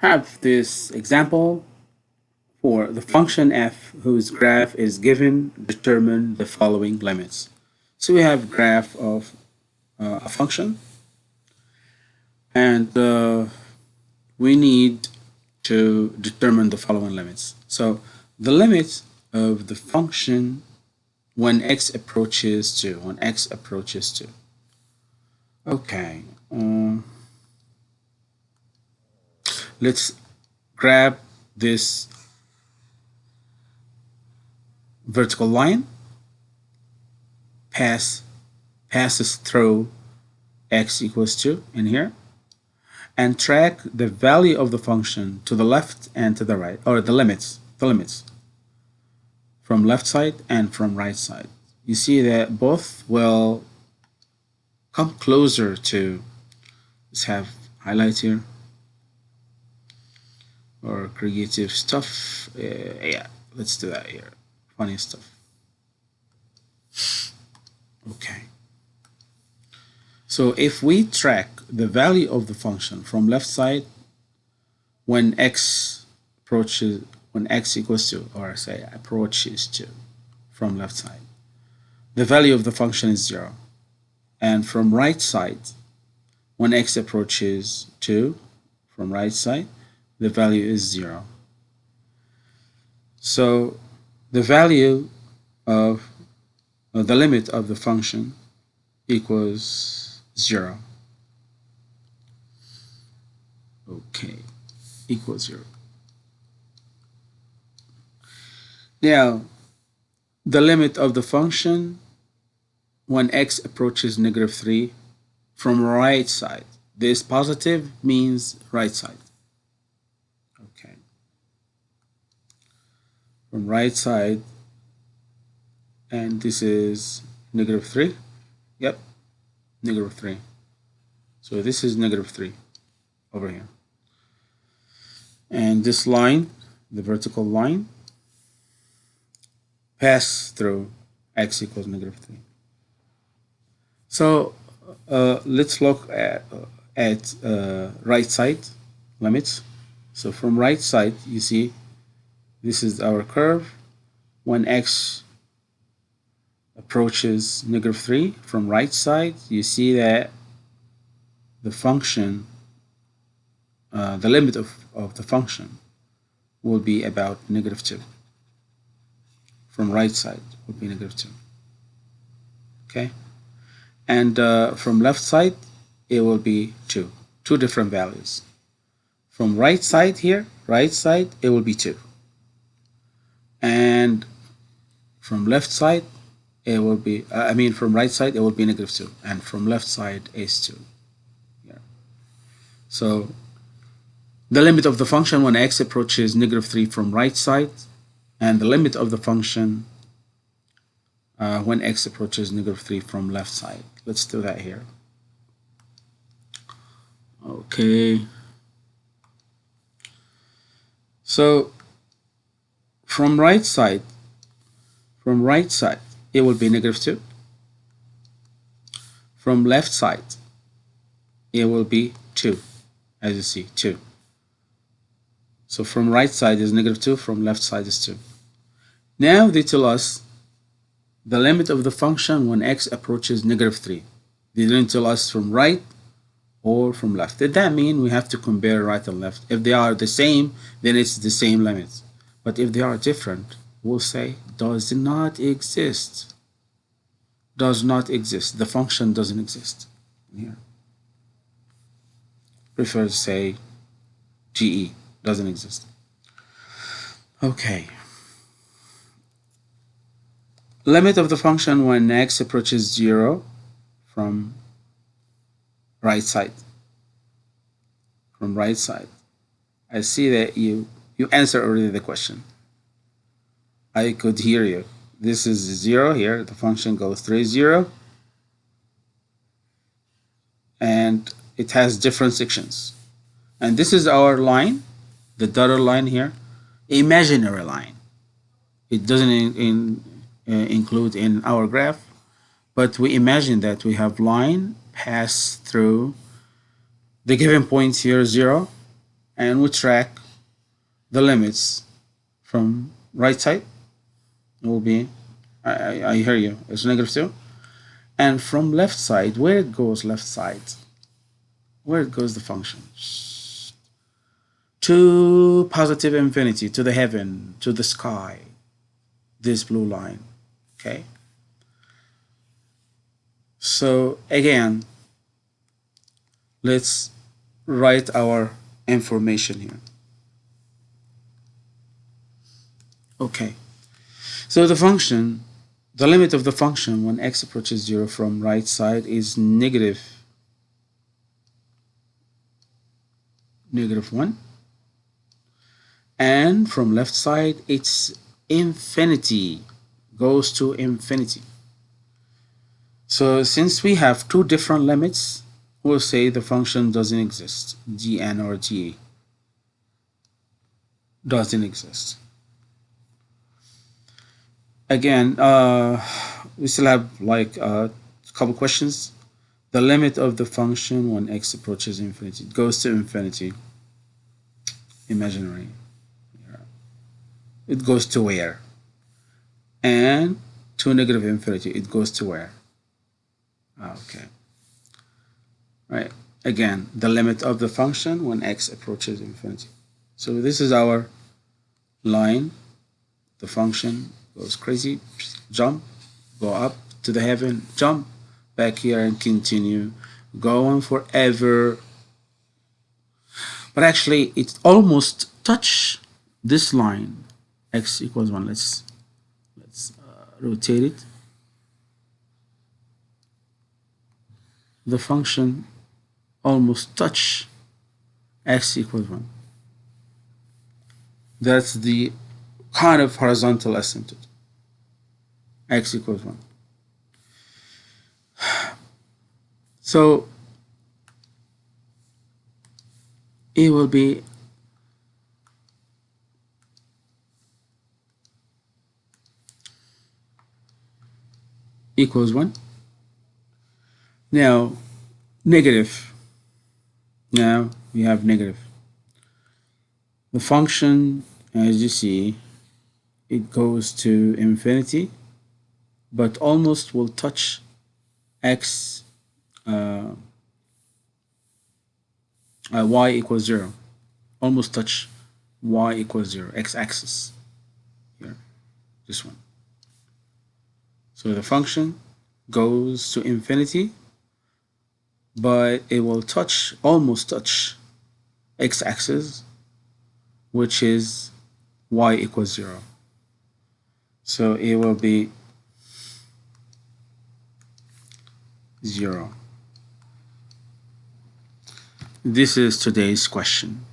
have this example for the function f whose graph is given, determine the following limits. So we have graph of uh, a function and uh, we need to determine the following limits. So the limit of the function when x approaches 2, when x approaches 2. Okay. Um, let's grab this vertical line pass passes through x equals 2 in here and track the value of the function to the left and to the right or the limits the limits from left side and from right side. You see that both will come closer to let's have highlight here or creative stuff uh, yeah let's do that here. Funny stuff. Okay. So if we track the value of the function from left side when x approaches when x equals to or say approaches to from left side the value of the function is zero. And from right side when x approaches 2 from right side the value is 0 so the value of uh, the limit of the function equals 0 okay equals 0 now the limit of the function when x approaches negative 3 from right side. This positive means right side. Okay. From right side and this is negative 3. Yep, negative 3. So this is negative 3 over here. And this line, the vertical line, pass through x equals negative 3. So uh, let's look at, at uh, right side limits. So from right side, you see this is our curve. When x approaches negative 3 from right side, you see that the function, uh, the limit of, of the function will be about negative 2. From right side will be negative 2. Okay and uh, from left side it will be 2 two different values from right side here right side it will be 2 and from left side it will be uh, I mean from right side it will be negative 2 and from left side is 2 yeah. so the limit of the function when x approaches negative 3 from right side and the limit of the function uh, when x approaches negative 3 from left side. Let's do that here. Okay. So from right side, from right side, it will be negative 2. From left side, it will be 2, as you see, 2. So from right side is negative 2, from left side is 2. Now they tell us the limit of the function when x approaches negative 3. They didn't tell us from right or from left. Did that mean we have to compare right and left? If they are the same, then it's the same limits. But if they are different, we'll say does not exist. Does not exist. The function doesn't exist. Here. Prefer to say GE doesn't exist. Okay limit of the function when x approaches 0 from right side from right side I see that you you answer already the question. I could hear you. This is 0 here. The function goes through 0 and it has different sections. And this is our line the dotted line here. Imaginary line. It doesn't in, in uh, include in our graph but we imagine that we have line pass through the given point here 0 and we track the limits from right side it will be I, I, hear you it's negative 2 and from left side where it goes left side where it goes the function? To positive infinity to the heaven to the sky this blue line okay? So again let's write our information here okay. So the function the limit of the function when x approaches 0 from right side is negative negative 1 and from left side it's infinity goes to infinity. So since we have two different limits we'll say the function doesn't exist. Dn or da doesn't exist again uh, we still have like uh, a couple questions. The limit of the function when x approaches infinity it goes to infinity. Imaginary it goes to where? And to negative infinity it goes to where? Okay. Right. Again the limit of the function when x approaches infinity. So this is our line the function goes crazy. Jump go up to the heaven jump back here and continue go on forever. But actually it almost touch this line x equals 1 let's let's uh, rotate it. The function almost touch x equals 1 that's the kind of horizontal asymptote x equals 1 so it will be equals 1. Now, negative. Now we have negative. The function, as you see, it goes to infinity, but almost will touch x, uh, uh, y equals 0. Almost touch y equals 0, x-axis. Here, this one. So the function goes to infinity, but it will touch, almost touch x-axis, which is y equals 0. So it will be 0. This is today's question.